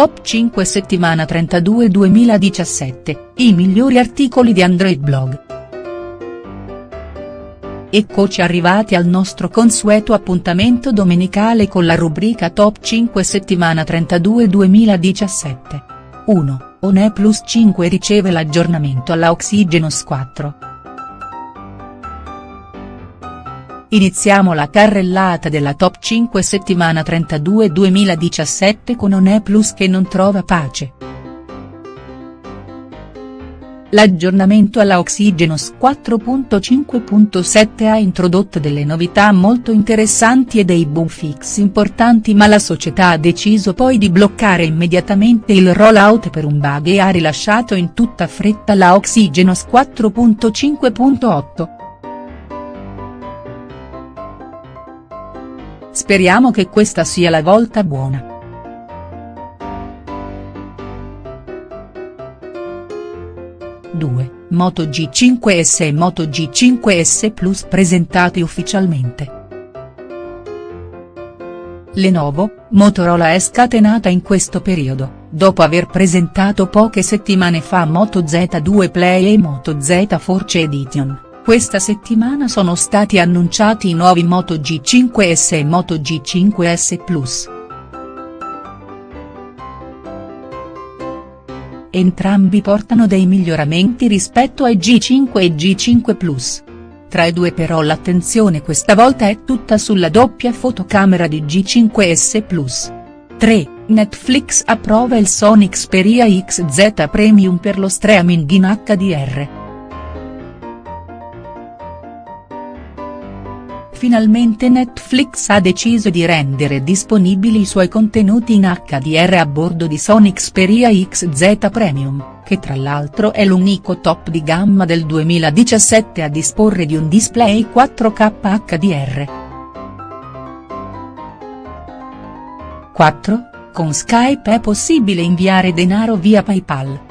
Top 5 settimana 32 2017, i migliori articoli di Android Blog. Eccoci arrivati al nostro consueto appuntamento domenicale con la rubrica Top 5 settimana 32 2017. 1. OnePlus 5 riceve l'aggiornamento alla Oxygenos 4. Iniziamo la carrellata della top 5 settimana 32 2017 con OnePlus che non trova pace. L'aggiornamento alla Oxygenos 4.5.7 ha introdotto delle novità molto interessanti e dei boom fix importanti ma la società ha deciso poi di bloccare immediatamente il rollout per un bug e ha rilasciato in tutta fretta la Oxygenos 4.5.8. Speriamo che questa sia la volta buona. Due, Moto G5S e Moto G5S Plus presentati ufficialmente. Lenovo, Motorola è scatenata in questo periodo, dopo aver presentato poche settimane fa Moto Z2 Play e Moto Z Force Edition questa settimana sono stati annunciati i nuovi Moto G5S e Moto G5S Plus. Entrambi portano dei miglioramenti rispetto ai G5 e G5 Plus. Tra i due però l'attenzione questa volta è tutta sulla doppia fotocamera di G5S Plus. 3. Netflix approva il Sony Xperia XZ Premium per lo streaming in HDR. Finalmente Netflix ha deciso di rendere disponibili i suoi contenuti in HDR a bordo di Sony Xperia XZ Premium, che tra l'altro è l'unico top di gamma del 2017 a disporre di un display 4K HDR. 4. Con Skype è possibile inviare denaro via PayPal.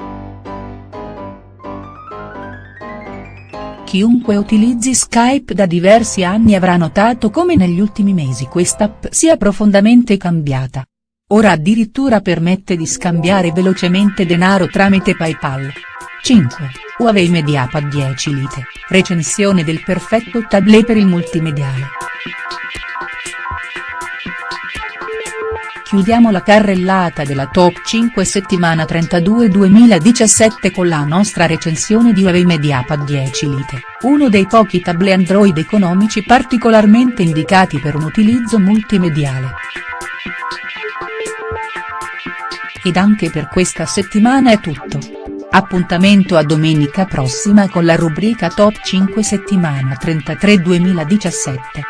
Chiunque utilizzi Skype da diversi anni avrà notato come negli ultimi mesi quest'app sia profondamente cambiata. Ora addirittura permette di scambiare velocemente denaro tramite PayPal. 5. Huawei MediaPad 10 Lite, recensione del perfetto tablet per il multimediale. Chiudiamo la carrellata della top 5 settimana 32 2017 con la nostra recensione di Huawei MediaPad 10 Lite, uno dei pochi tablet Android economici particolarmente indicati per un utilizzo multimediale. Ed anche per questa settimana è tutto. Appuntamento a domenica prossima con la rubrica Top 5 settimana 33 2017.